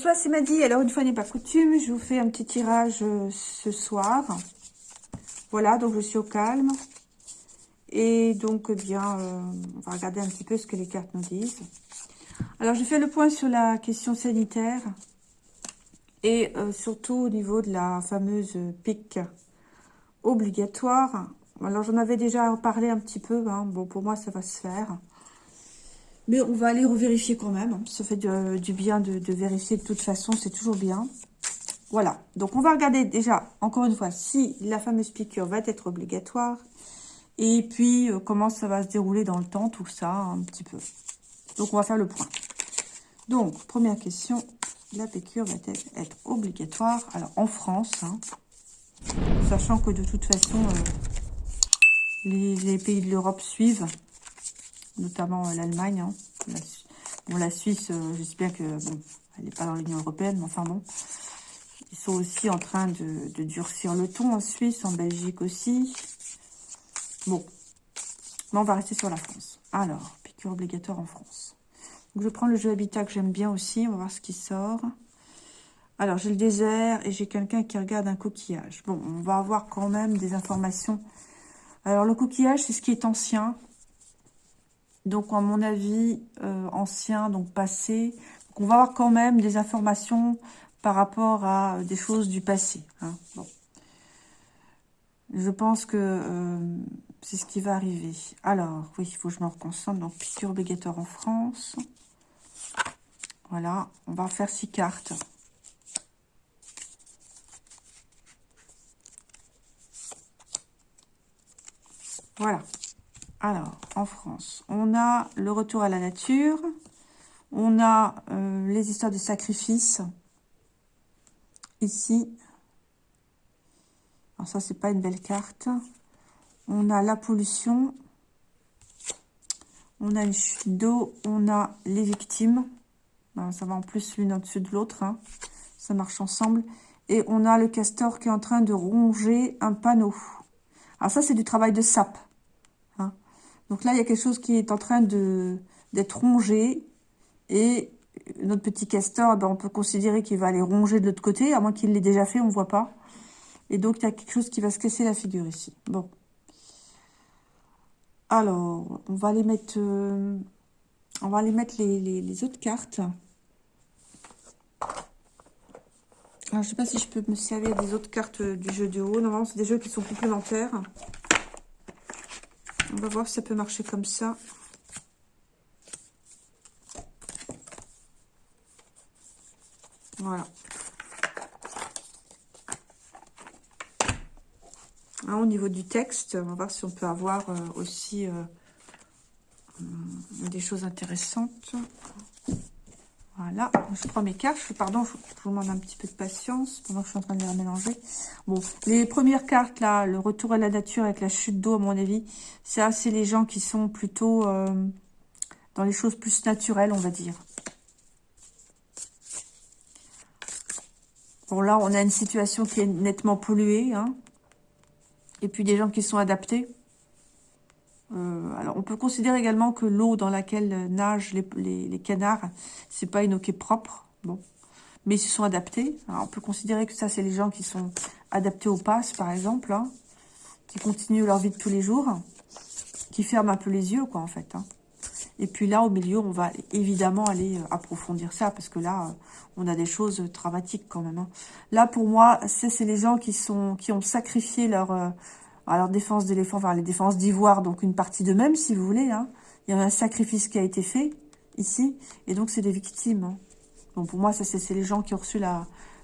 Bonsoir, c'est Maddy. Alors, une fois n'est pas coutume, je vous fais un petit tirage euh, ce soir. Voilà, donc je suis au calme. Et donc, eh bien, euh, on va regarder un petit peu ce que les cartes nous disent. Alors, je fais le point sur la question sanitaire. Et euh, surtout au niveau de la fameuse pique obligatoire. Alors, j'en avais déjà parlé un petit peu. Hein. Bon, pour moi, ça va se faire. Mais on va aller revérifier quand même. Hein. Ça fait du, bien de, vérifier de toute façon. C'est toujours bien. Voilà. Donc, on va regarder déjà, encore une fois, si la fameuse piqûre va être obligatoire. Et puis, euh, comment ça va se dérouler dans le temps, tout ça, un petit peu. Donc, on va faire le point. Donc, première question. La piqûre va-t-elle être obligatoire? Alors, en France, hein, sachant que de toute façon, euh, les pays de l'Europe suivent notamment euh, l'Allemagne. Hein. La, bon, la Suisse, euh, j'espère que, bon, elle n'est pas dans l'Union Européenne, mais enfin bon. Ils sont aussi en train de, durcir le ton en Suisse, en Belgique aussi. Bon. Mais on va rester sur la France. Alors, piqûre obligatoire en France. Je prends le jeu Habitat que j'aime bien aussi. On va voir ce qui sort. Alors, j'ai le désert et j'ai quelqu'un qui regarde un coquillage. Bon, on va avoir quand même des informations. Alors, le coquillage, c'est ce qui est ancien. Donc, à mon avis, euh, ancien, donc passé. on va avoir quand même des informations par rapport à des choses du passé. Hein. Je pense que euh, c'est ce qui va arriver. Alors, oui, il faut que je me reconcentre. Donc, piqûre obligatoire en France. Voilà, on va faire six cartes. Voilà. Alors, en France, on a le retour à la nature. On a euh, les histoires de sacrifice. Ici. Alors ça, c'est pas une belle carte. On a la pollution. On a une chute d'eau. On a les victimes. ça va en plus l'une au-dessus de l'autre. Hein. Ça marche ensemble. Et on a le castor qui est en train de ronger un panneau. Alors ça, c'est du travail de sape. Donc là, il y a quelque chose qui est en train d'être rongé. Et notre petit castor, ben, on peut considérer qu'il va aller ronger de l'autre côté, à moins qu'il l'ait déjà fait, on ne voit pas. Et donc, il y a quelque chose qui va se casser la figure ici. Bon. Alors, on va aller mettre, euh, on va aller mettre les, autres cartes. Alors, je ne sais pas si je peux me servir des autres cartes du jeu de haut. Normalement, c'est des jeux qui sont complémentaires. On va voir si ça peut marcher comme ça. Voilà. Hein, au niveau du texte, on va voir si on peut avoir euh, aussi euh, hum, des choses intéressantes. Voilà, je prends mes cartes. Pardon, je, vous demande un petit peu de patience pendant que je suis en train de les mélanger. Bon, les premières cartes, là, le retour à la nature avec la chute d'eau, à mon avis, c'est assez les gens qui sont plutôt euh, dans les choses plus naturelles, on va dire. Bon, là, on a une situation qui est nettement polluée. Hein. Et puis des gens qui sont adaptés. Euh, alors, on peut considérer également que l'eau dans laquelle nagent les, canards, c'est pas une eau qui est propre. Bon, mais ils se sont adaptés. Alors, on peut considérer que ça, c'est les gens qui sont adaptés au pass, par exemple, hein, qui continuent leur vie de tous les jours, qui ferment un peu les yeux, quoi, en fait. Hein. Et puis là, au milieu, on va évidemment aller euh, approfondir ça, parce que là, euh, on a des choses dramatiques quand même. Hein. Là, pour moi, c'est les gens qui sont qui ont sacrifié leur alors, défense d'éléphant, enfin, les défenses d'ivoire, donc une partie d'eux-mêmes, si vous voulez. Hein. Il y a un sacrifice qui a été fait, ici, et donc c'est des victimes. Hein. Donc, pour moi, ça c'est les gens qui ont reçu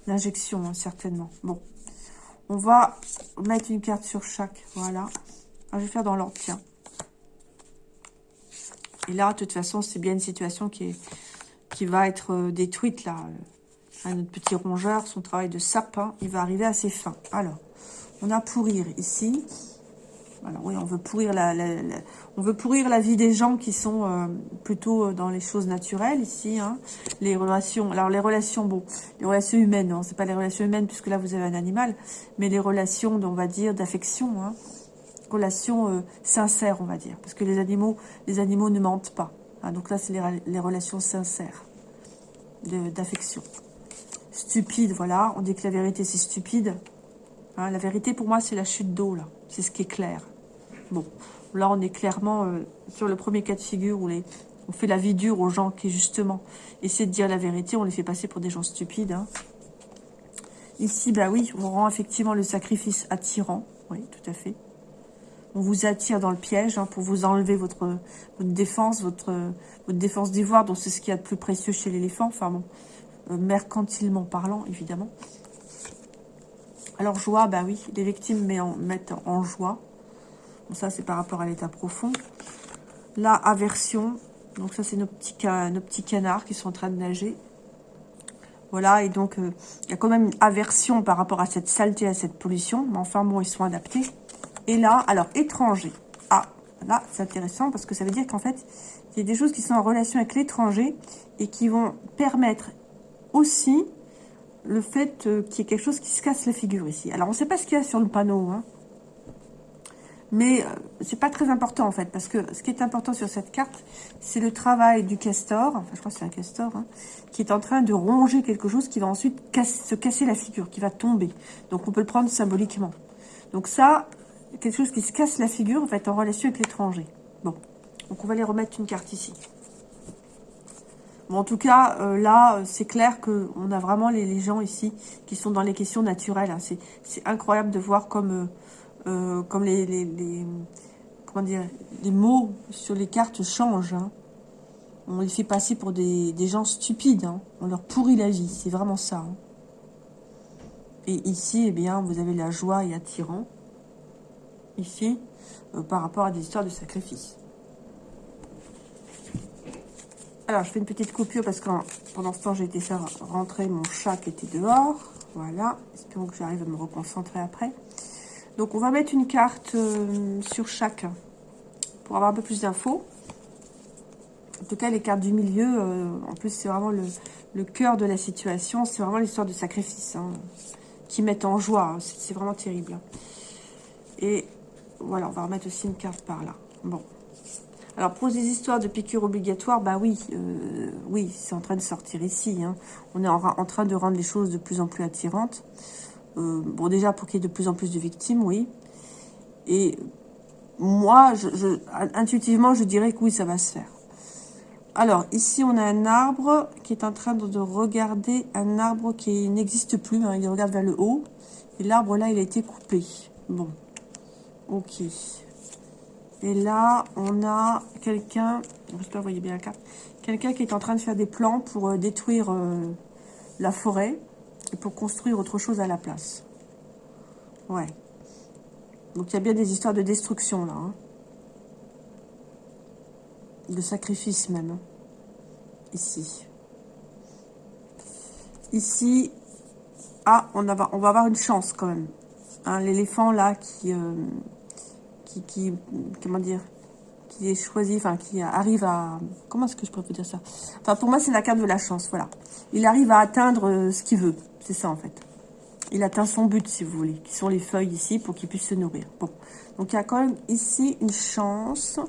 l'injection, hein, certainement. Bon, on va mettre une carte sur chaque, voilà. je vais faire dans l'ordre. Et là, de toute façon, c'est bien une situation qui, va être euh, détruite, là. notre petit rongeur, son travail de sapin, il va arriver à ses fins. Alors, on a pourrir ici. Alors oui, on veut pourrir la, on veut pourrir la vie des gens qui sont euh, plutôt euh, dans les choses naturelles ici. Hein. Les relations, alors les relations, bon, les relations humaines, non, c'est pas les relations humaines puisque là vous avez un animal, mais les relations, on va dire, d'affection, hein. relations euh, sincères, on va dire, parce que les animaux, les animaux ne mentent pas. Hein. donc là, c'est les, les, relations sincères d'affection. stupide, voilà. On dit que la vérité, c'est stupide. Hein, la vérité, pour moi, c'est la chute d'eau, là. C'est ce qui est clair. Bon, là, on est clairement euh, sur le premier cas de figure où on fait la vie dure aux gens qui, justement, essaient de dire la vérité. On les fait passer pour des gens stupides. Hein. Ici, bah oui, on rend effectivement le sacrifice attirant. Oui, tout à fait. On vous attire dans le piège hein, pour vous enlever votre, défense, votre, votre défense d'ivoire, donc c'est ce qu'il y a de plus précieux chez l'éléphant. Enfin bon, euh, mercantilement parlant, évidemment. Alors, joie, bah oui, les victimes mettent en, joie. ça, c'est par rapport à l'état profond. La aversion, donc ça, c'est nos petits, nos petits canards qui sont en train de nager. Voilà, et donc, euh, il y a quand même une aversion par rapport à cette saleté, à cette pollution. Mais enfin, bon, ils sont adaptés. Et là, alors, étranger. Ah, là, c'est intéressant parce que ça veut dire qu'en fait, il y a des choses qui sont en relation avec l'étranger et qui vont permettre aussi le fait euh, qu'il y ait quelque chose qui se casse la figure ici. Alors, on ne sait pas ce qu'il y a sur le panneau, hein. Mais euh, c'est pas très important en fait, parce que ce qui est important sur cette carte, c'est le travail du castor, enfin je crois que c'est un castor, hein, qui est en train de ronger quelque chose qui va ensuite se casser la figure, qui va tomber. Donc on peut le prendre symboliquement. Donc ça, quelque chose qui se casse la figure va être en relation avec l'étranger. Bon, donc on va aller remettre une carte ici. Bon, en tout cas, euh, là, c'est clair qu'on a vraiment les, gens ici qui sont dans les questions naturelles. Hein. C'est incroyable de voir comme... Euh, euh, les, les, les mots sur les cartes changent. Hein. On les fait passer pour des, gens stupides. Hein. On leur pourrit la vie. C'est vraiment ça. Et ici, eh bien, vous avez la joie et attirant. Ici, euh, par rapport à des histoires de sacrifice. Alors, je fais une petite coupure parce que pendant ce temps, j'ai été faire rentrer mon chat qui était dehors. Voilà. Espérons que j'arrive à me reconcentrer après. Donc, on va mettre une carte euh, sur chaque pour avoir un peu plus d'infos. En tout cas, les cartes du milieu, euh, en plus, c'est vraiment le, cœur de la situation. C'est vraiment l'histoire de sacrifice hein, qui met en joie. C'est vraiment terrible. Et voilà, on va remettre aussi une carte par là. Bon. Alors, pour les histoires de piqûres obligatoires, bah oui, euh, oui, c'est en train de sortir ici. Hein. On est en, train de rendre les choses de plus en plus attirantes. Euh, bon, déjà, pour qu'il y ait de plus en plus de victimes, oui. Et moi, intuitivement, je dirais que oui, ça va se faire. Alors, ici, on a un arbre qui est en train de, regarder un arbre qui n'existe plus. Hein, il regarde vers le haut. Et l'arbre, là, il a été coupé. Bon. Ok. Et là, on a quelqu'un, j'espère que vous voyez bien la carte, quelqu'un qui est en train de faire des plans pour euh, détruire euh, la forêt et pour construire autre chose à la place. Ouais. Donc, il y a bien des histoires de destruction, là. Hein. De sacrifice, même. Hein. Ici. Ici. Ah, on, va, on va avoir une chance, quand même. Hein, l'éléphant, là, qui, euh, qui. Comment dire qui est choisi, enfin qui arrive à... Comment est-ce que je pourrais vous dire ça? Enfin, pour moi, c'est la carte de la chance, voilà. Il arrive à atteindre euh, ce qu'il veut. C'est ça, en fait. Il atteint son but, si vous voulez, qui sont les feuilles ici, pour qu'il puisse se nourrir. Bon. Donc, il y a quand même ici une chance.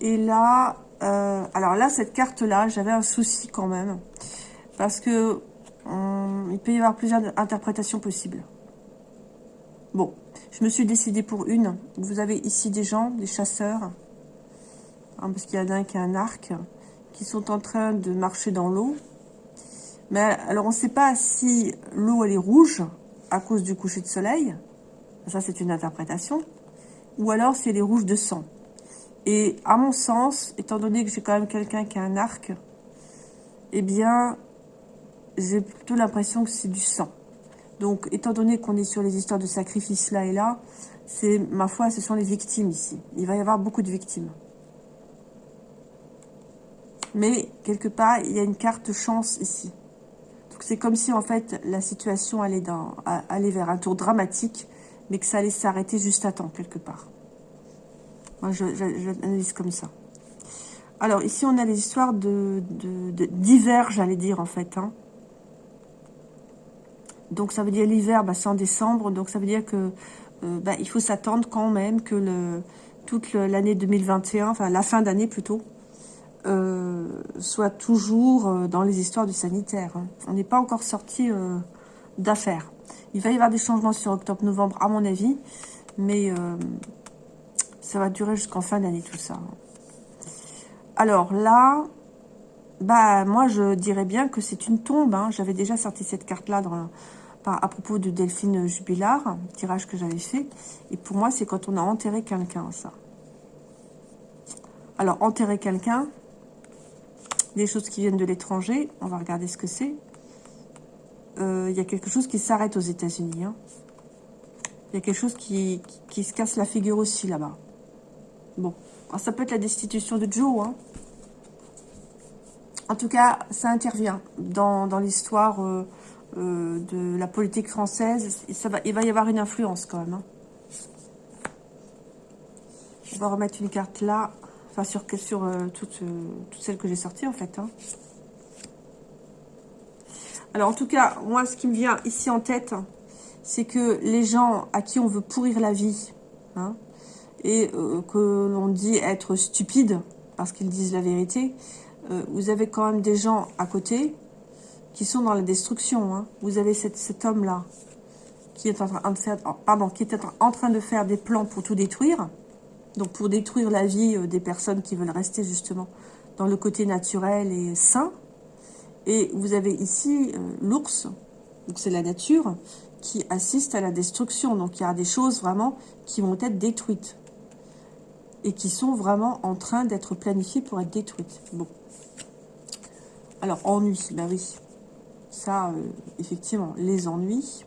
Et là, euh, alors là, cette carte-là, j'avais un souci quand même. Parce que il peut y avoir plusieurs interprétations possibles. Bon, je me suis décidée pour une. Vous avez ici des gens, des chasseurs, hein, parce qu'il y en a un qui a un arc, qui sont en train de marcher dans l'eau. Mais alors, on ne sait pas si l'eau, elle est rouge à cause du coucher de soleil. Ça, c'est une interprétation. Ou alors, si elle est rouge de sang. Et à mon sens, étant donné que j'ai quand même quelqu'un qui a un arc, eh bien, j'ai plutôt l'impression que c'est du sang. Donc, étant donné qu'on est sur les histoires de sacrifice là et là, c'est, ma foi, ce sont les victimes ici. Il va y avoir beaucoup de victimes. Mais, quelque part, il y a une carte chance ici c'est comme si, en fait, la situation allait, vers un tour dramatique, mais que ça allait s'arrêter juste à temps, quelque part. Moi, je, je, comme ça. Alors, ici, on a les histoires de d'hiver, j'allais dire, en fait. Hein. Donc, ça veut dire l'hiver, bah, c'est en décembre. Donc, ça veut dire que euh, bah, il faut s'attendre quand même que toute l'année 2021, enfin, la fin d'année plutôt, euh, soit toujours euh, dans les histoires du sanitaire. Hein. On n'est pas encore sorti d'affaires. Il va y avoir des changements sur octobre-novembre, à mon avis, mais ça va durer jusqu'en fin d'année, tout ça. Alors là, bah moi, je dirais bien que c'est une tombe. Hein. J'avais déjà sorti cette carte-là à propos de Delphine Jubilard, tirage que j'avais fait. Et pour moi, c'est quand on a enterré quelqu'un, ça. Alors, enterrer quelqu'un, des choses qui viennent de l'étranger. On va regarder ce que c'est. Euh, il y a quelque chose qui s'arrête aux États-Unis. Hein. Il y a quelque chose qui, se casse la figure aussi là-bas. Bon, ça peut être la destitution de Joe. Hein. En tout cas, ça intervient dans, l'histoire euh, euh, de la politique française. Ça va, il va y avoir une influence quand même. Hein. On va remettre une carte là. Enfin, sur, sur euh, toutes, euh, toutes, celles que j'ai sorties, en fait. Hein. Alors, en tout cas, moi, ce qui me vient ici en tête, c'est que les gens à qui on veut pourrir la vie, hein, et euh, que l'on dit être stupides, parce qu'ils disent la vérité, vous avez quand même des gens à côté qui sont dans la destruction. Hein. Vous avez cet, homme-là qui est en train de faire, en train de faire des plans pour tout détruire. Donc pour détruire la vie euh, des personnes qui veulent rester justement dans le côté naturel et sain. Et vous avez ici euh, l'ours, donc c'est la nature, qui assiste à la destruction. Donc il y a des choses vraiment qui vont être détruites. Et qui sont vraiment en train d'être planifiées pour être détruites. Bon. Alors, ennui, ben oui. Ça, euh, effectivement, les ennuis.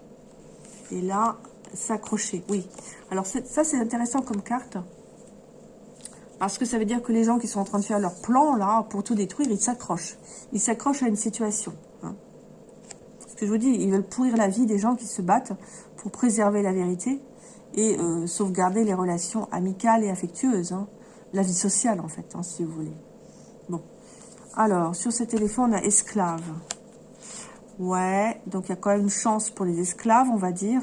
Et là, s'accrocher, oui. Alors ça, c'est intéressant comme carte. Parce que ça veut dire que les gens qui sont en train de faire leur plan, là, pour tout détruire, ils s'accrochent. Ils s'accrochent à une situation. Hein. Ce que je vous dis, ils veulent pourrir la vie des gens qui se battent pour préserver la vérité et euh, sauvegarder les relations amicales et affectueuses. Hein. La vie sociale, en fait, hein, si vous voulez. Bon. Alors, sur cet éléphant, on a esclave. Ouais, donc il y a quand même une chance pour les esclaves, on va dire.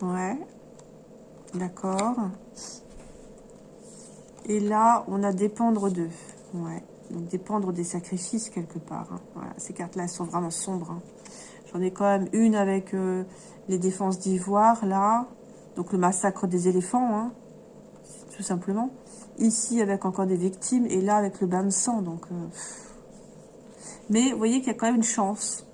Ouais. D'accord. Et là, on a dépendre d'eux. Ouais. Donc dépendre des sacrifices quelque part. Hein. Ces cartes-là, elles sont vraiment sombres. Hein. J'en ai quand même une avec euh, les défenses d'ivoire, là. Donc le massacre des éléphants, hein, tout simplement. Ici, avec encore des victimes. Et là, avec le bain de sang. Donc, euh, Mais vous voyez qu'il y a quand même une chance.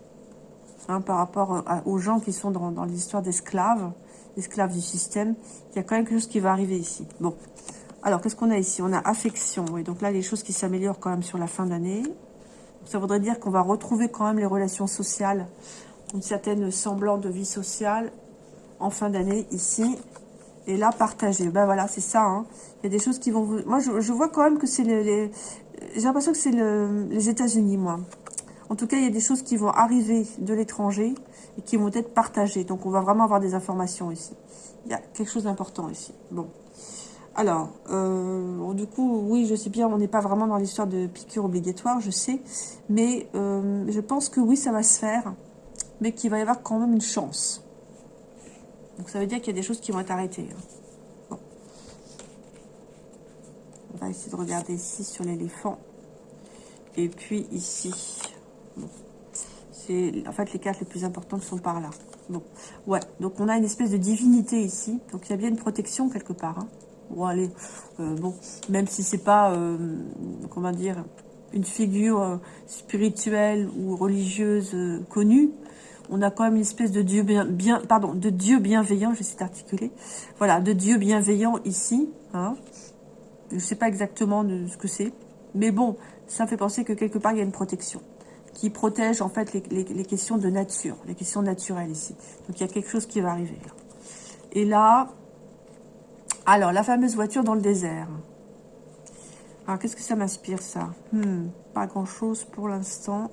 par rapport euh, aux gens qui sont dans, dans l'histoire d'esclaves esclave du système. Il y a quand même quelque chose qui va arriver ici. Bon. Alors, qu'est-ce qu'on a ici? On a affection. Oui, donc là, les choses qui s'améliorent quand même sur la fin d'année. Ça voudrait dire qu'on va retrouver quand même les relations sociales, une certaine semblant de vie sociale en fin d'année ici. Et là, partager. Ben voilà, c'est ça. Hein. Il y a des choses qui vont... Vous... Moi, je, vois quand même que c'est les... J'ai l'impression que c'est les États-Unis, moi. En tout cas, il y a des choses qui vont arriver de l'étranger et qui vont être partagées. Donc, on va vraiment avoir des informations ici. Il y a quelque chose d'important ici. Bon. Alors, euh, du coup, oui, je sais bien, on n'est pas vraiment dans l'histoire de piqûre obligatoire, je sais. Mais euh, je pense que oui, ça va se faire. Mais qu'il va y avoir quand même une chance. Donc, ça veut dire qu'il y a des choses qui vont être arrêtées. Hein. Bon. On va essayer de regarder ici sur l'éléphant. Et puis ici. En fait les cartes les plus importantes sont par là. Bon, ouais, donc on a une espèce de divinité ici, donc il y a bien une protection quelque part. Hein. Euh, bon, même si c'est pas, euh, comment dire, une figure euh, spirituelle ou religieuse connue, on a quand même une espèce de Dieu bien, bien pardon, de Dieu bienveillant, je vais essayer d'articuler, voilà, de Dieu bienveillant ici, hein. Je sais pas exactement ce que c'est, mais bon, ça fait penser que quelque part il y a une protection qui protège en fait les, questions de nature, les questions naturelles ici. Donc il y a quelque chose qui va arriver. Et là, alors la fameuse voiture dans le désert. Alors qu'est-ce que ça m'inspire ça? Hmm, Pas grand chose pour l'instant.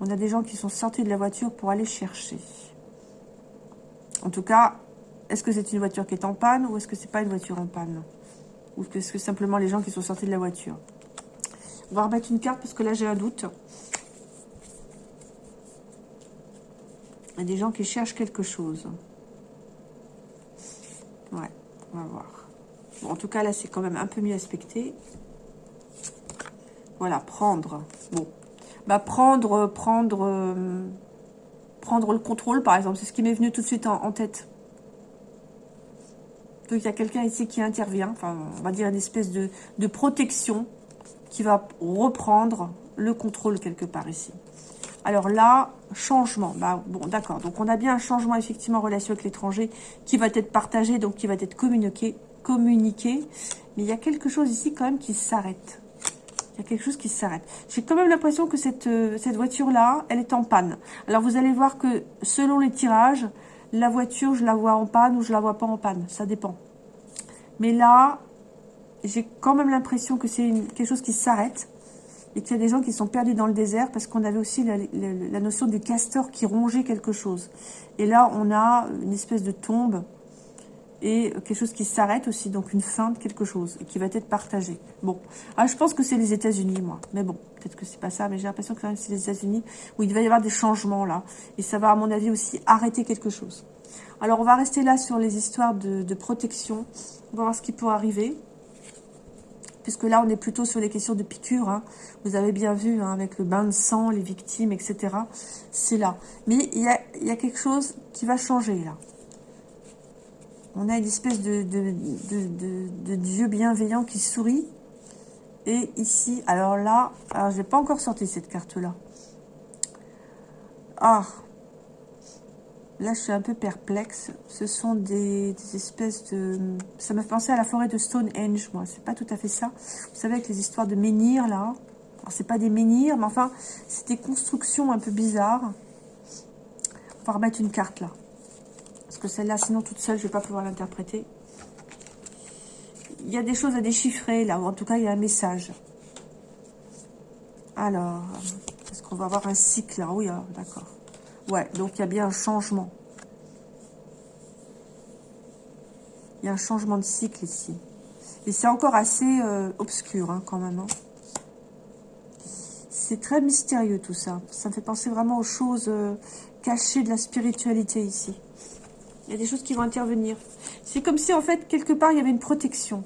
On a des gens qui sont sortis de la voiture pour aller chercher. En tout cas, est-ce que c'est une voiture qui est en panne ou est-ce que c'est pas une voiture en panne? Ou est-ce que simplement les gens qui sont sortis de la voiture? On va remettre une carte parce que là j'ai un doute. Il y a des gens qui cherchent quelque chose. Ouais, on va voir. en tout cas, là, c'est quand même un peu mieux aspecté. Voilà, prendre. Bon. Bah, prendre, prendre, euh, prendre le contrôle, par exemple. C'est ce qui m'est venu tout de suite en, tête. Donc, il y a quelqu'un ici qui intervient. Enfin, on va dire une espèce de, de protection qui va reprendre le contrôle quelque part ici. Alors là, changement. Bah, bon, d'accord. Donc, on a bien un changement, effectivement, en relation avec l'étranger qui va être partagé, donc qui va être communiqué. Mais il y a quelque chose ici, quand même, qui s'arrête. Il y a quelque chose qui s'arrête. J'ai quand même l'impression que cette, euh, cette voiture-là, elle est en panne. Alors, vous allez voir que, selon les tirages, la voiture, je la vois en panne ou je la vois pas en panne. Ça dépend. Mais là, j'ai quand même l'impression que c'est quelque chose qui s'arrête et qu'il y a des gens qui sont perdus dans le désert parce qu'on avait aussi la, notion du castor qui rongeait quelque chose. Et là, on a une espèce de tombe et quelque chose qui s'arrête aussi, donc une fin de quelque chose qui va être partagé. Bon, ah, je pense que c'est les États-Unis, moi. Mais bon, peut-être que c'est pas ça, mais j'ai l'impression que c'est les États-Unis où il va y avoir des changements là. Et ça va, à mon avis, aussi arrêter quelque chose. Alors, on va rester là sur les histoires de, de protection. On va voir ce qui peut arriver puisque là, on est plutôt sur les questions de piqûres. Hein. Vous avez bien vu, hein, avec le bain de sang, les victimes, etc. C'est là. Mais il y a, quelque chose qui va changer, là. On a une espèce de, Dieu bienveillant qui sourit. Et ici, alors là, alors je n'ai pas encore sorti cette carte-là. Ah, Là, je suis un peu perplexe. Ce sont des, espèces de... Ça m'a fait penser à la forêt de Stonehenge, moi. C'est pas tout à fait ça. Vous savez, avec les histoires de menhirs, là. Alors, c'est pas des menhirs, mais enfin, c'est des constructions un peu bizarres. On va remettre une carte, là. Parce que celle-là, sinon, toute seule, je vais pas pouvoir l'interpréter. Il y a des choses à déchiffrer, là. Ou en tout cas, il y a un message. Alors, est-ce qu'on va avoir un cycle, là Oui, ah, d'accord. Ouais, donc il y a bien un changement. Il y a un changement de cycle ici. Et c'est encore assez euh, obscur hein, quand même. Hein. C'est très mystérieux tout ça. Ça me fait penser vraiment aux choses euh, cachées de la spiritualité ici. Il y a des choses qui vont intervenir. C'est comme si en fait quelque part il y avait une protection.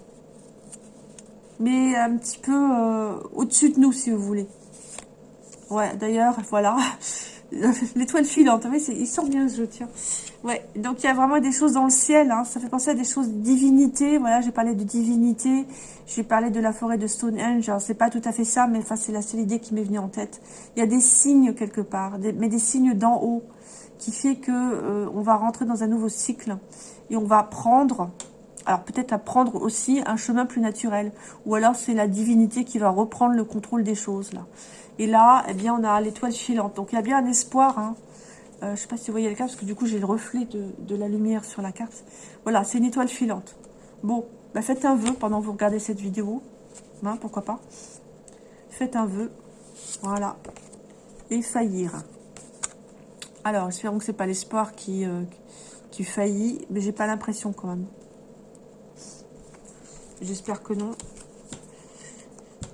Mais un petit peu euh, au-dessus de nous si vous voulez. Ouais, d'ailleurs, voilà. L'étoile filante, oui, il sort bien ce jeu, tiens. Ouais, donc il y a vraiment des choses dans le ciel, hein. ça fait penser à des choses divinité, voilà, j'ai parlé de divinité, j'ai parlé de la forêt de Stonehenge, c'est pas tout à fait ça, mais enfin c'est la seule idée qui m'est venue en tête. Il y a des signes quelque part, mais des signes d'en haut, qui fait que euh, on va rentrer dans un nouveau cycle, et on va prendre, alors peut-être à prendre aussi un chemin plus naturel, ou alors c'est la divinité qui va reprendre le contrôle des choses, là. Et là, eh bien, on a l'étoile filante. Donc, il y a bien un espoir. Hein. Euh, je ne sais pas si vous voyez le cas, parce que du coup, j'ai le reflet de, la lumière sur la carte. Voilà, c'est une étoile filante. Bon, bah, faites un vœu pendant que vous regardez cette vidéo. Hein, pourquoi pas. Faites un vœu. Voilà. Et faillir. Alors, espérons que ce n'est pas l'espoir qui, euh, qui faillit. Mais j'ai pas l'impression quand même. J'espère que non.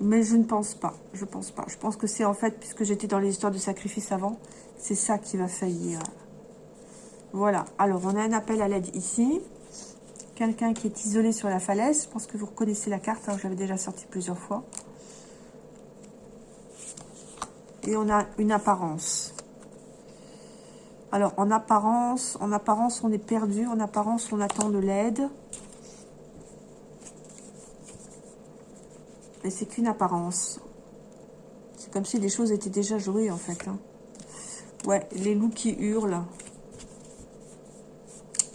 Mais je ne pense pas. Je pense pas. Je pense que c'est en fait, puisque j'étais dans les histoires de sacrifice avant, c'est ça qui va faillir. Voilà. Alors, on a un appel à l'aide ici. Quelqu'un qui est isolé sur la falaise. Je pense que vous reconnaissez la carte. Je l'avais déjà sortie plusieurs fois. Et on a une apparence. Alors, en apparence, en apparence, on est perdu. En apparence, on attend de l'aide. Mais c'est qu'une apparence. C'est comme si les choses étaient déjà jouées, en fait. Hein. Ouais, les loups qui hurlent.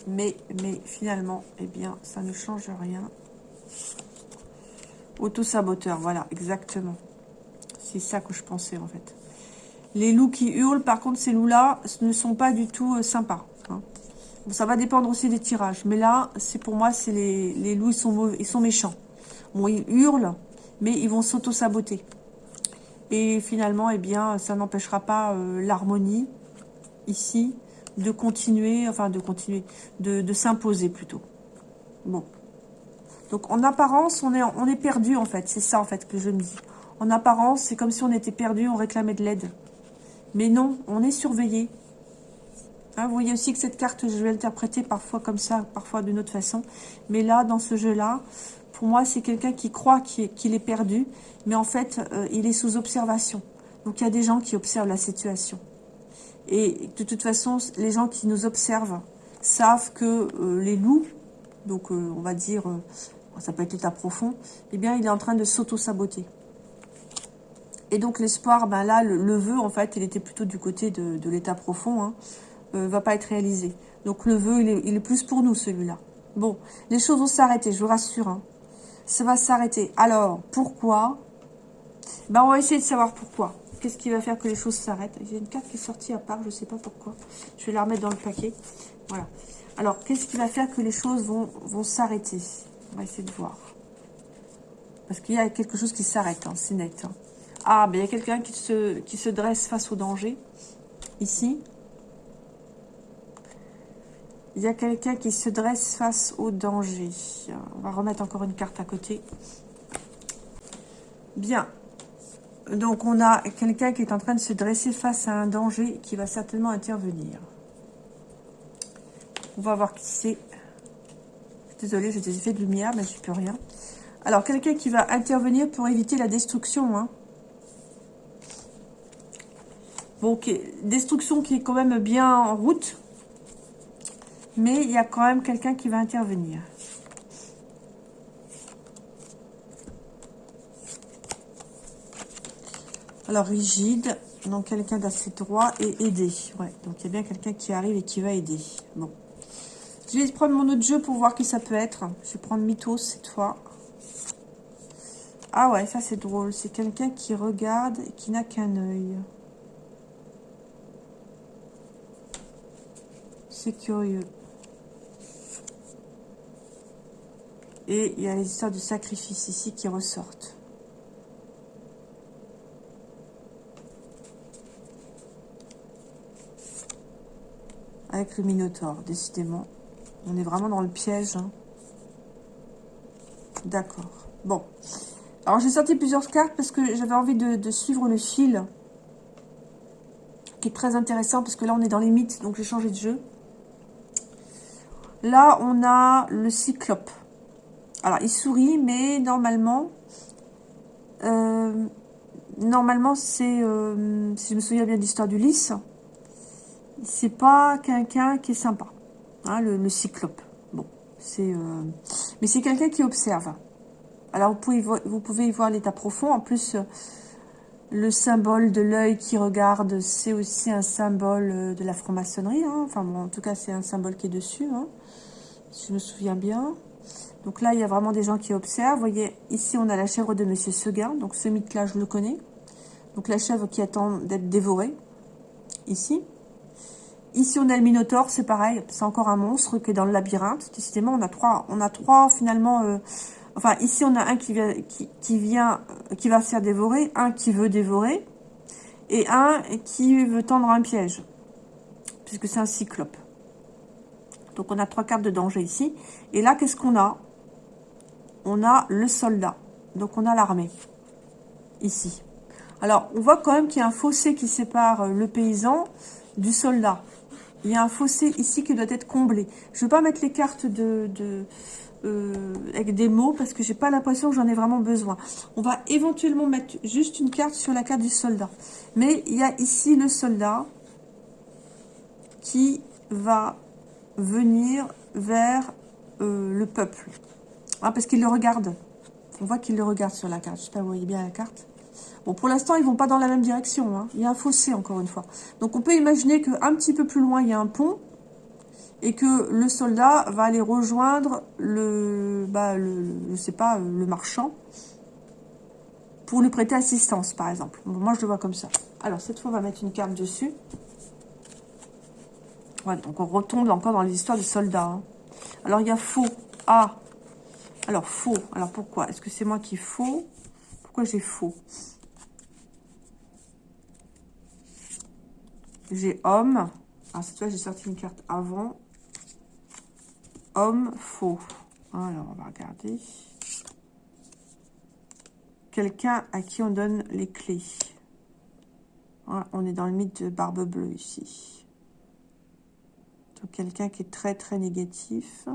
Mais, mais finalement, eh bien, ça ne change rien. Auto-saboteur, voilà, exactement. C'est ça que je pensais, en fait. Les loups qui hurlent, par contre, ces loups-là ne sont pas du tout euh, sympas. Hein. ça va dépendre aussi des tirages. Mais là, c'est pour moi, c'est les, les loups, ils sont, ils sont méchants. Bon, ils hurlent, mais ils vont s'auto-saboter. Et finalement, eh bien, ça n'empêchera pas euh, l'harmonie, ici, de continuer, enfin de continuer, de, s'imposer plutôt. Bon. Donc en apparence, on est, on est perdu en fait, c'est ça en fait que je me dis. En apparence, c'est comme si on était perdu, on réclamait de l'aide. Mais non, on est surveillé. Hein, vous voyez aussi que cette carte, je vais l'interpréter parfois comme ça, parfois d'une autre façon. Mais là, dans ce jeu-là, pour moi, c'est quelqu'un qui croit qu'il est perdu, mais en fait, euh, il est sous observation. Donc, il y a des gens qui observent la situation. Et de toute façon, les gens qui nous observent savent que euh, les loups, donc euh, on va dire, ça peut être l'état profond, eh bien, il est en train de s'auto-saboter. Et donc, l'espoir, ben là, le, vœu, en fait, il était plutôt du côté de, l'état profond, hein, va pas être réalisé. Donc, le vœu, il est, il est plus pour nous, celui-là. Bon, les choses vont s'arrêter, je vous rassure. Hein. Ça va s'arrêter. Alors, pourquoi? Ben, On va essayer de savoir pourquoi. Qu'est-ce qui va faire que les choses s'arrêtent? J'ai une carte qui est sortie à part, je ne sais pas pourquoi. Je vais la remettre dans le paquet. Voilà. Alors, qu'est-ce qui va faire que les choses vont, vont s'arrêter? On va essayer de voir. Parce qu'il y a quelque chose qui s'arrête, hein, c'est net. Hein. Ah, ben il y a quelqu'un qui se, qui se dresse face au danger. Ici. Il y a quelqu'un qui se dresse face au danger. On va remettre encore une carte à côté. Bien. Donc, on a quelqu'un qui est en train de se dresser face à un danger qui va certainement intervenir. On va voir qui c'est. Désolée, j'ai des effets de lumière, mais je peux rien. Alors, quelqu'un qui va intervenir pour éviter la destruction. Hein. Bon, destruction qui est quand même bien en route. Mais il y a quand même quelqu'un qui va intervenir. Alors, rigide, donc quelqu'un d'assez droit et aidé. Ouais, donc il y a bien quelqu'un qui arrive et qui va aider. Bon. Je vais prendre mon autre jeu pour voir qui ça peut être. Je vais prendre Mythos cette fois. Ah ouais, ça c'est drôle. C'est quelqu'un qui regarde et qui n'a qu'un œil. C'est curieux. Et il y a les histoires de sacrifice ici qui ressortent. Avec le Minotaure, décidément. On est vraiment dans le piège. Hein. D'accord. Bon. Alors, j'ai sorti plusieurs cartes parce que j'avais envie de, de, suivre le fil. Qui est très intéressant parce que là, on est dans les mythes. Donc, j'ai changé de jeu. Là, on a le Cyclope. Alors, il sourit, mais normalement, euh, normalement, c'est, euh, si je me souviens bien de l'histoire du lys, c'est pas quelqu'un qui est sympa, hein, le, cyclope. Bon, c'est, euh, mais c'est quelqu'un qui observe. Alors, vous pouvez, vous pouvez y voir l'état profond. En plus, le symbole de l'œil qui regarde, c'est aussi un symbole de la franc-maçonnerie. Hein. Enfin, bon, en tout cas, c'est un symbole qui est dessus, hein, si je me souviens bien. Donc là, il y a vraiment des gens qui observent. Vous voyez, ici, on a la chèvre de Monsieur Seguin. Donc ce mythe-là, je le connais. Donc la chèvre qui attend d'être dévorée. Ici. Ici, on a le Minotaure, c'est pareil. C'est encore un monstre qui est dans le labyrinthe. Décidément, on a trois, on a trois finalement... Euh, enfin, ici, on a un qui vient, qui, vient, qui va se faire dévorer, un qui veut dévorer, et un qui veut tendre un piège, puisque c'est un cyclope. Donc, on a trois cartes de danger ici. Et là, qu'est-ce qu'on a? On a le soldat. Donc, on a l'armée. Ici. Alors, on voit quand même qu'il y a un fossé qui sépare euh, le paysan du soldat. Il y a un fossé ici qui doit être comblé. Je ne vais pas mettre les cartes euh, avec des mots parce que j'ai pas l'impression que j'en ai vraiment besoin. On va éventuellement mettre juste une carte sur la carte du soldat. Mais il y a ici le soldat qui va venir vers euh, le peuple. Ah, parce qu'il le regarde. On voit qu'il le regarde sur la carte. Je sais pas, vous voyez bien la carte. Bon, pour l'instant, ils vont pas dans la même direction. Hein. Il y a un fossé, encore une fois. Donc, on peut imaginer qu'un petit peu plus loin, il y a un pont. Et que le soldat va aller rejoindre le, bah, le, je sais pas, le marchand. Pour lui prêter assistance, par exemple. moi, je le vois comme ça. Alors, cette fois, on va mettre une carte dessus. Donc on retombe encore dans les histoires de soldats. Hein. Alors, il y a faux. Ah, alors, faux. Alors, pourquoi? Est-ce que c'est moi qui faux? Pourquoi j'ai faux? J'ai homme. Alors, cette fois, j'ai sorti une carte avant. Homme, faux. Alors, on va regarder. Quelqu'un à qui on donne les clés. on est dans le mythe de Barbe Bleue ici. Donc, quelqu'un qui est très, très négatif.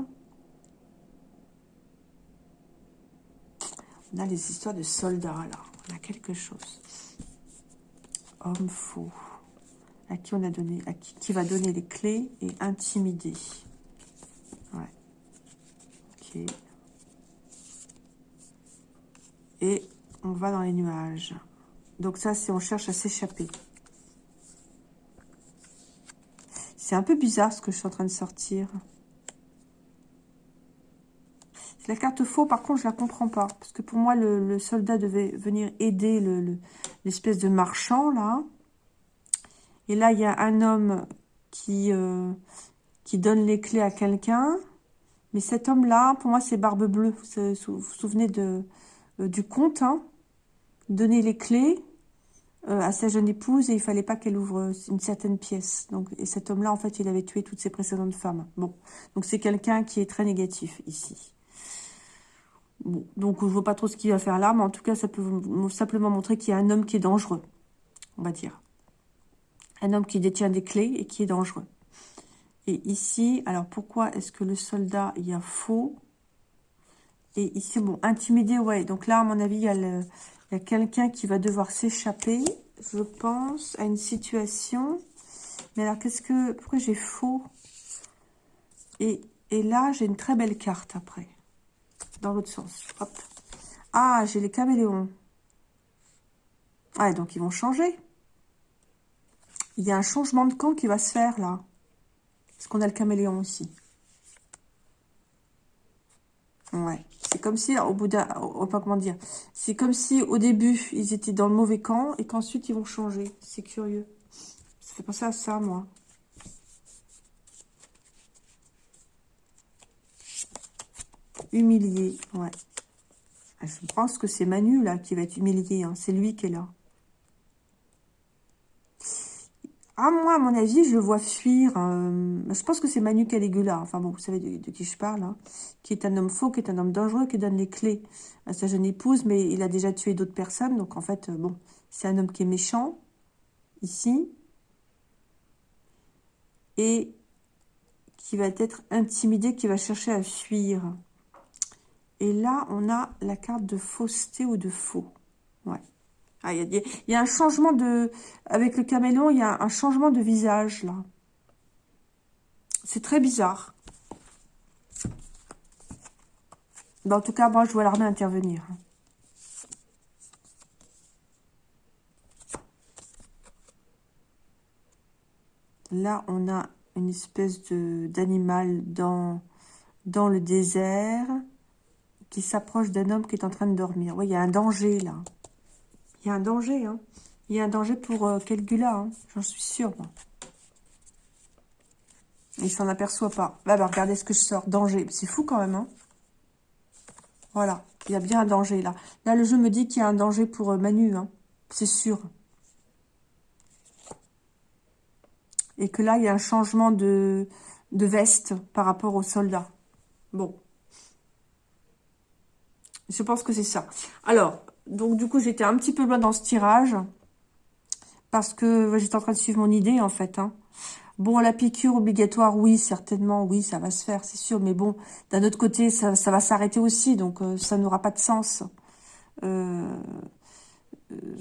On a les histoires de soldats, là. On a quelque chose. Homme faux. À qui on a donné, à qui va donner les clés et intimider. Ouais. Ok. Et on va dans les nuages. Donc ça, c'est on cherche à s'échapper. Un peu bizarre ce que je suis en train de sortir. La carte faux, par contre, je la comprends pas. Parce que pour moi, le, soldat devait venir aider l'espèce de marchand, là. Et là, il y a un homme qui, euh, qui donne les clés à quelqu'un. Mais cet homme-là, pour moi, c'est Barbe Bleue. Vous vous, souvenez de, euh, du conte, hein? Donner les clés euh, à sa jeune épouse et il fallait pas qu'elle ouvre une certaine pièce. Donc, et cet homme-là, en fait, il avait tué toutes ses précédentes femmes. Bon, donc c'est quelqu'un qui est très négatif ici donc je vois pas trop ce qu'il va faire là, mais en tout cas, ça peut simplement montrer qu'il y a un homme qui est dangereux, on va dire. Un homme qui détient des clés et qui est dangereux. Et ici, alors pourquoi est-ce que le soldat, il y a faux Et ici, bon, intimidé, ouais. Donc là, à mon avis, il y a, quelqu'un qui va devoir s'échapper, je pense, à une situation. Mais alors, qu'est-ce que... Pourquoi j'ai faux? Et, et là, j'ai une très belle carte après dans l'autre sens. Ah, j'ai les caméléons. Ah, donc ils vont changer. Il y a un changement de camp qui va se faire, là. Parce qu'on a le caméléon aussi. Ouais. C'est comme si, au bout d'un... Comment dire. C'est comme si, au début, ils étaient dans le mauvais camp et qu'ensuite, ils vont changer. C'est curieux. Ça fait penser à ça, moi. Humilié, ouais. Ah, je pense que c'est Manu, là, qui va être humilié. Hein. C'est lui qui est là. Ah, moi, à mon avis, je le vois fuir. Euh, je pense que c'est Manu Caligula. Enfin bon, vous savez de, qui je parle. Hein. Qui est un homme faux, qui est un homme dangereux, qui donne les clés à sa jeune épouse. Mais il a déjà tué d'autres personnes. Donc, en fait, euh, bon, c'est un homme qui est méchant. Ici. Et qui va être intimidé, qui va chercher à fuir. Et là, on a la carte de fausseté ou de faux. Ouais. Ah, il y, a un changement de... Avec le caméléon, il y a un changement de visage, là. C'est très bizarre. en tout cas, moi, je vois l'armée intervenir. Là, on a une espèce d'animal dans, dans le désert qui s'approche d'un homme qui est en train de dormir. Oui, il y a un danger, là. Il y a un danger, hein. Il y a un danger pour euh, Kelgula, hein. J'en suis sûre. Il s'en aperçoit pas. Bah, regardez ce que je sors. Danger. C'est fou, quand même, hein. Voilà. Il y a bien un danger, là. Là, le jeu me dit qu'il y a un danger pour euh, Manu, hein. C'est sûr. Et que là, il y a un changement de, de veste par rapport aux soldats. Bon. Je pense que c'est ça. Alors, donc du coup, j'étais un petit peu loin dans ce tirage. Parce que j'étais en train de suivre mon idée, en fait. Hein. Bon, la piqûre obligatoire, oui, certainement, oui, ça va se faire, c'est sûr. Mais bon, d'un autre côté, ça, va s'arrêter aussi. Donc, euh, ça n'aura pas de sens. Euh,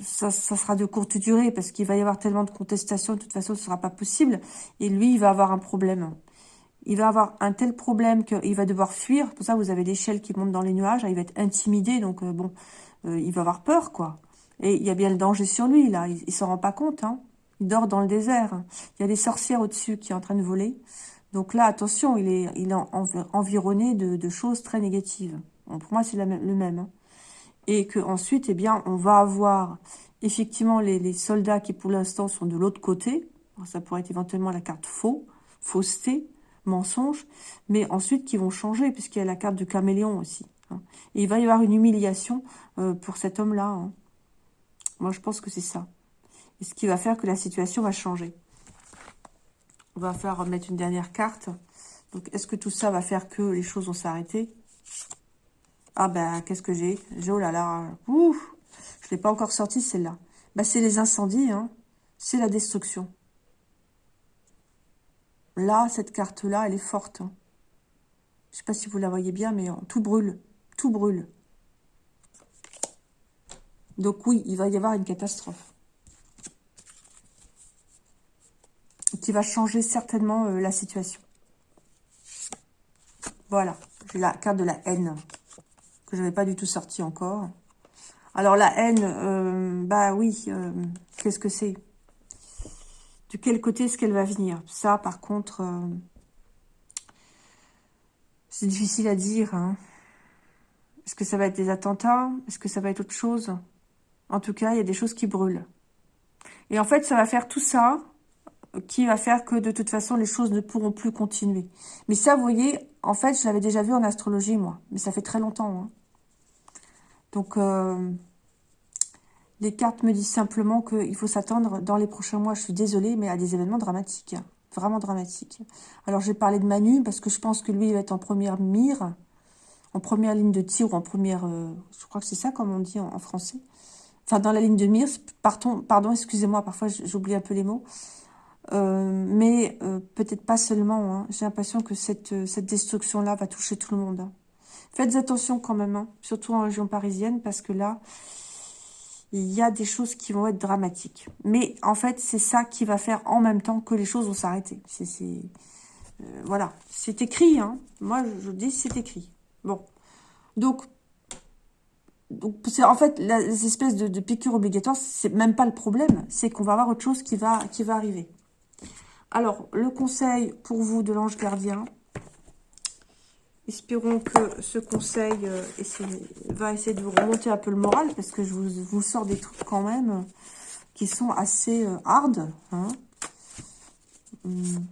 ça, sera de courte durée parce qu'il va y avoir tellement de contestations. De toute façon, ce ne sera pas possible. Et lui, il va avoir un problème il va avoir un tel problème qu'il va devoir fuir. Pour ça, vous avez l'échelle qui monte dans les nuages. Il va être intimidé, donc euh, bon, euh, il va avoir peur, quoi. Et il y a bien le danger sur lui, là. Il, ne s'en rend pas compte, hein. Il dort dans le désert. Il y a des sorcières au-dessus qui sont en train de voler. Donc là, attention, il est, il est environné de, choses très négatives. pour moi, c'est le même. Hein. Et que ensuite, eh bien, on va avoir effectivement les, soldats qui, pour l'instant, sont de l'autre côté. ça pourrait être éventuellement la carte faux, fausseté mensonges, mais ensuite qui vont changer, puisqu'il y a la carte du caméléon aussi. Hein. Et il va y avoir une humiliation euh, pour cet homme-là. Hein. Moi, je pense que c'est ça. Et ce qui va faire que la situation va changer. On va faire mettre une dernière carte. Donc, est-ce que tout ça va faire que les choses vont s'arrêter? Ah ben, qu'est-ce que j'ai? Oh là là, Je ne l'ai pas encore sorti, celle-là. Bah, c'est les incendies, hein. C'est la destruction. Là, cette carte-là, elle est forte. Hein. Je ne sais pas si vous la voyez bien, mais tout brûle. Tout brûle. Donc oui, il va y avoir une catastrophe. Qui va changer certainement euh, la situation. Voilà, j'ai la carte de la haine, que je n'avais pas du tout sorti encore. Alors la haine, euh, bah oui, euh, qu'est-ce que c'est? De quel côté est-ce qu'elle va venir? Ça, par contre, c'est difficile à dire. Hein. Est-ce que ça va être des attentats? Est-ce que ça va être autre chose? En tout cas, il y a des choses qui brûlent. Et en fait, ça va faire tout ça qui va faire que de toute façon, les choses ne pourront plus continuer. Mais ça, vous voyez, en fait, je l'avais déjà vu en astrologie, moi. Mais ça fait très longtemps. Hein. Donc, euh, les cartes me disent simplement qu'il faut s'attendre dans les prochains mois, je suis désolée, mais à des événements dramatiques. Hein. Vraiment dramatiques. Alors, j'ai parlé de Manu, parce que je pense que lui, il va être en première mire en première ligne de tir ou en première... Euh, je crois que c'est ça comme on dit en, français. Enfin, dans la ligne de mire. Pardon, pardon excusez-moi, parfois j'oublie un peu les mots. Euh, mais euh, peut-être pas seulement. Hein. J'ai l'impression que cette, cette destruction-là va toucher tout le monde. Hein. Faites attention quand même, hein, surtout en région parisienne, parce que là, il y a des choses qui vont être dramatiques. Mais en fait, c'est ça qui va faire en même temps que les choses vont s'arrêter. C'est voilà, c'est écrit. Moi, je dis c'est écrit. Bon. Donc, c'est en fait, les espèces de, piqûres obligatoires, c'est même pas le problème. C'est qu'on va avoir autre chose qui va, qui va arriver. Alors, le conseil pour vous de l'ange gardien. Espérons que ce conseil euh, va essayer de vous remonter un peu le moral, parce que je vous, sors des trucs quand même euh, qui sont assez euh, hard. Hein. Hum.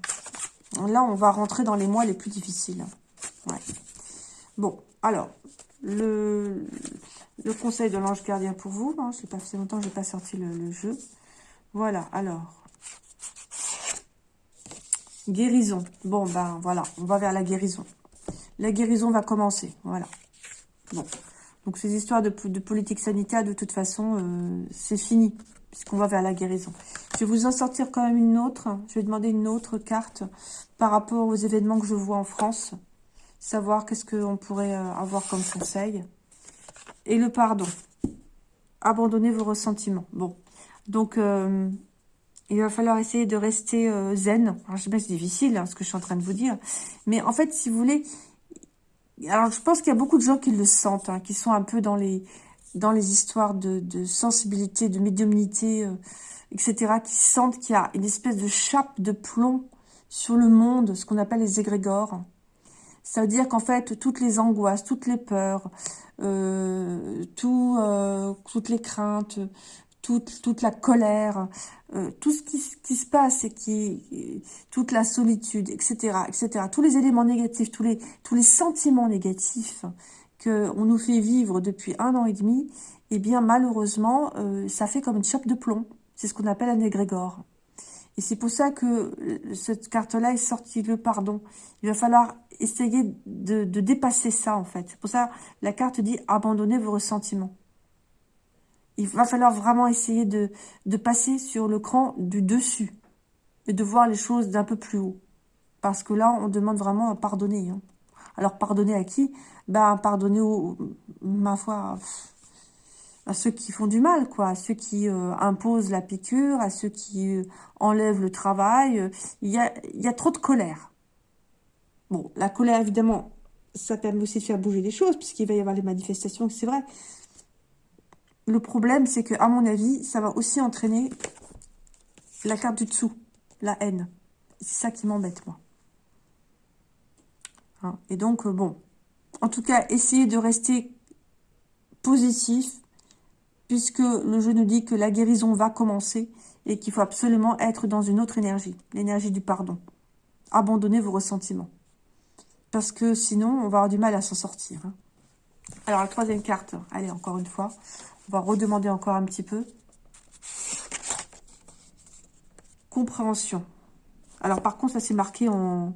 Là, on va rentrer dans les mois les plus difficiles. Bon, alors, le, le conseil de l'ange gardien pour vous. Hein, je pas, fait longtemps que je n'ai pas sorti le, jeu. Voilà, alors. Guérison. Bon, ben voilà, on va vers la guérison. La guérison va commencer, voilà. Bon, donc ces histoires de, de politique sanitaire, de toute façon, euh, c'est fini, puisqu'on va vers la guérison. Je vais vous en sortir quand même une autre. Je vais demander une autre carte par rapport aux événements que je vois en France savoir qu'est-ce qu'on pourrait euh, avoir comme conseil. Et le pardon. Abandonnez vos ressentiments. Bon, donc euh, il va falloir essayer de rester euh, zen. Je sais pas, c'est difficile, hein, ce que je suis en train de vous dire. Mais en fait, si vous voulez... Alors, je pense qu'il y a beaucoup de gens qui le sentent, hein, qui sont un peu dans les dans les histoires de, de sensibilité, de médiumnité, etc., qui sentent qu'il y a une espèce de chape de plomb sur le monde, ce qu'on appelle les égrégores. Ça veut dire qu'en fait, toutes les angoisses, toutes les peurs, euh, euh, toutes les craintes, toute, la colère, euh, tout ce qui, se passe et qui, toute la solitude, etc., etc., tous les éléments négatifs, tous les, sentiments négatifs que on nous fait vivre depuis un an et demi, eh bien, malheureusement, ça fait comme une chape de plomb. C'est ce qu'on appelle un égrégore. Et c'est pour ça que cette carte-là est sortie, le pardon. Il va falloir essayer de, dépasser ça, en fait. C'est pour ça la carte dit « abandonnez vos ressentiments ». Il va falloir vraiment essayer de, de passer sur le cran du dessus et de voir les choses d'un peu plus haut. Parce que là, on demande vraiment à pardonner. Hein. Alors, pardonner à qui? Ben, pardonner, au, ma foi, à ceux qui font du mal, quoi, à ceux qui euh, imposent la piqûre, à ceux qui euh, enlèvent le travail. Il y a, il y a trop de colère. Bon, la colère, évidemment, ça permet aussi de faire bouger les choses, puisqu'il va y avoir les manifestations, c'est vrai. Le problème, c'est que, à mon avis, ça va aussi entraîner la carte du dessous, la haine. C'est ça qui m'embête, moi. Hein, et donc, euh, bon, en tout cas, essayez de rester positif, puisque le jeu nous dit que la guérison va commencer et qu'il faut absolument être dans une autre énergie, l'énergie du pardon. Abandonnez vos ressentiments parce que sinon, on va avoir du mal à s'en sortir. Hein. Alors, la troisième carte, allez, encore une fois, on va redemander encore un petit peu. Compréhension. Alors, par contre, ça c'est marqué en,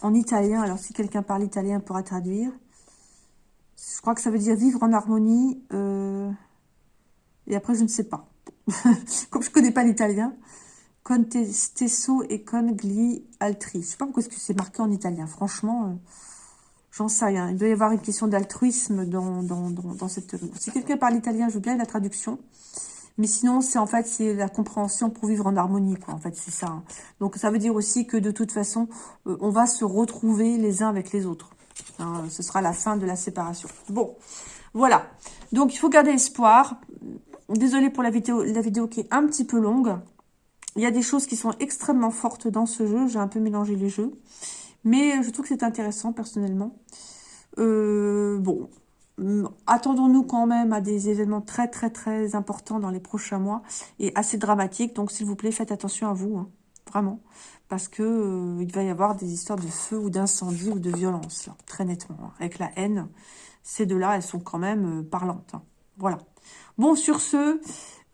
en italien. Alors, si quelqu'un parle italien, pourra traduire. Je crois que ça veut dire vivre en harmonie. Euh, et après, je ne sais pas. Comme je ne connais pas l'italien. Contestesso et con gli altri. Je sais pas pourquoi c'est marqué en italien. Franchement, euh, J'en sais rien. Il doit y avoir une question d'altruisme dans, dans, dans, cette... Si quelqu'un parle italien, je veux bien la traduction. Mais sinon, c'est en fait, c'est la compréhension pour vivre en harmonie, quoi. En fait, c'est ça. Hein. Donc, ça veut dire aussi que de toute façon, euh, on va se retrouver les uns avec les autres. Hein. ce sera la fin de la séparation. Bon, voilà. Donc, il faut garder espoir. Désolée pour la vidéo, la vidéo qui est un petit peu longue. Il y a des choses qui sont extrêmement fortes dans ce jeu. J'ai un peu mélangé les jeux. Mais je trouve que c'est intéressant, personnellement. Euh, bon, attendons-nous quand même à des événements très, très, très importants dans les prochains mois et assez dramatiques. Donc, s'il vous plaît, faites attention à vous, hein, vraiment. Parce que euh, il va y avoir des histoires de feu ou d'incendie ou de violence, très nettement. Avec la haine, ces deux-là, elles sont quand même euh, parlantes. Hein. Voilà. Bon, sur ce,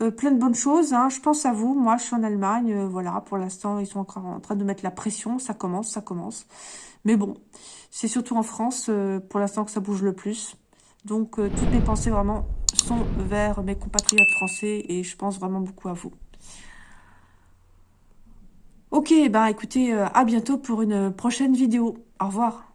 euh, plein de bonnes choses. Hein. Je pense à vous. Moi, je suis en Allemagne. Euh, voilà, pour l'instant, ils sont encore en train de mettre la pression. Ça commence, ça commence. Mais bon, c'est surtout en France, euh, pour l'instant, que ça bouge le plus. Donc, toutes mes pensées, vraiment, sont vers mes compatriotes français. Et je pense vraiment beaucoup à vous. Ok, ben écoutez, à bientôt pour une prochaine vidéo. Au revoir.